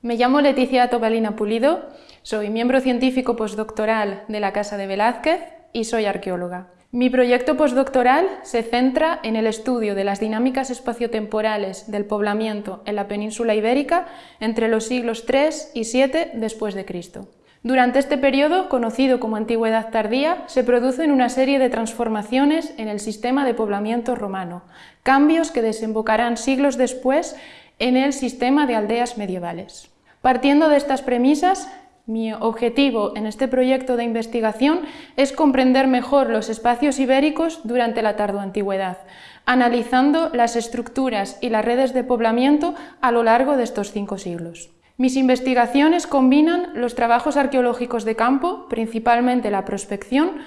Me llamo Leticia Tobalina Pulido, soy miembro científico postdoctoral de la Casa de Velázquez y soy arqueóloga. Mi proyecto postdoctoral se centra en el estudio de las dinámicas espaciotemporales del poblamiento en la península ibérica entre los siglos III y VII después de Cristo. Durante este periodo, conocido como Antigüedad tardía, se producen una serie de transformaciones en el sistema de poblamiento romano, cambios que desembocarán siglos después en el sistema de aldeas medievales. Partiendo de estas premisas, mi objetivo en este proyecto de investigación es comprender mejor los espacios ibéricos durante la tardoantigüedad, analizando las estructuras y las redes de poblamiento a lo largo de estos cinco siglos. Mis investigaciones combinan los trabajos arqueológicos de campo, principalmente la prospección,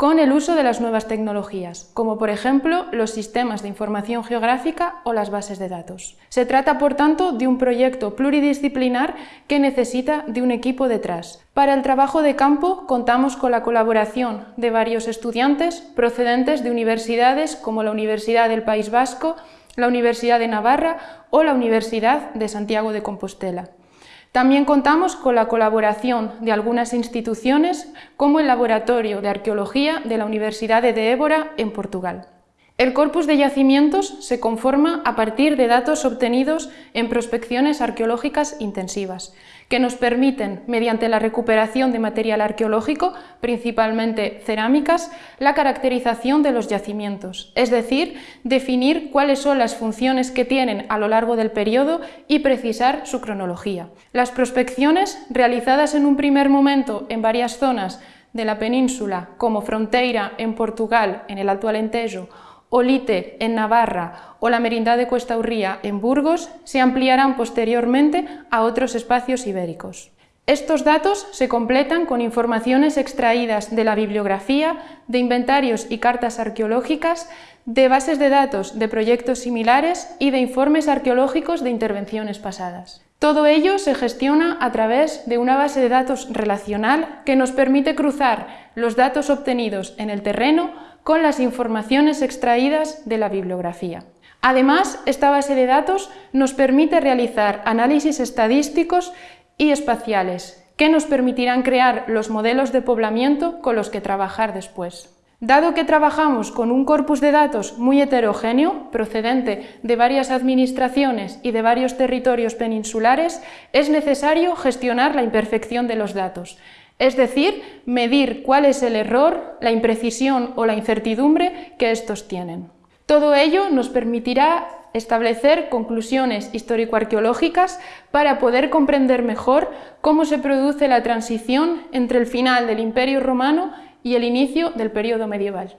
con el uso de las nuevas tecnologías, como por ejemplo los sistemas de información geográfica o las bases de datos. Se trata, por tanto, de un proyecto pluridisciplinar que necesita de un equipo detrás. Para el trabajo de campo contamos con la colaboración de varios estudiantes procedentes de universidades como la Universidad del País Vasco, la Universidad de Navarra o la Universidad de Santiago de Compostela. También contamos con la colaboración de algunas instituciones como el Laboratorio de Arqueología de la Universidad de Évora en Portugal. El corpus de yacimientos se conforma a partir de datos obtenidos en prospecciones arqueológicas intensivas, que nos permiten, mediante la recuperación de material arqueológico, principalmente cerámicas, la caracterización de los yacimientos, es decir, definir cuáles son las funciones que tienen a lo largo del periodo y precisar su cronología. Las prospecciones, realizadas en un primer momento en varias zonas de la península, como Fronteira en Portugal, en el Alto Alentejo, Olite en Navarra o la Merindad de Cuesta Urría en Burgos se ampliarán posteriormente a otros espacios ibéricos. Estos datos se completan con informaciones extraídas de la bibliografía, de inventarios y cartas arqueológicas, de bases de datos de proyectos similares y de informes arqueológicos de intervenciones pasadas. Todo ello se gestiona a través de una base de datos relacional que nos permite cruzar los datos obtenidos en el terreno con las informaciones extraídas de la bibliografía. Además, esta base de datos nos permite realizar análisis estadísticos y espaciales, que nos permitirán crear los modelos de poblamiento con los que trabajar después. Dado que trabajamos con un corpus de datos muy heterogéneo, procedente de varias administraciones y de varios territorios peninsulares, es necesario gestionar la imperfección de los datos, es decir, medir cuál es el error, la imprecisión o la incertidumbre que estos tienen. Todo ello nos permitirá establecer conclusiones histórico-arqueológicas para poder comprender mejor cómo se produce la transición entre el final del Imperio Romano y el inicio del periodo medieval.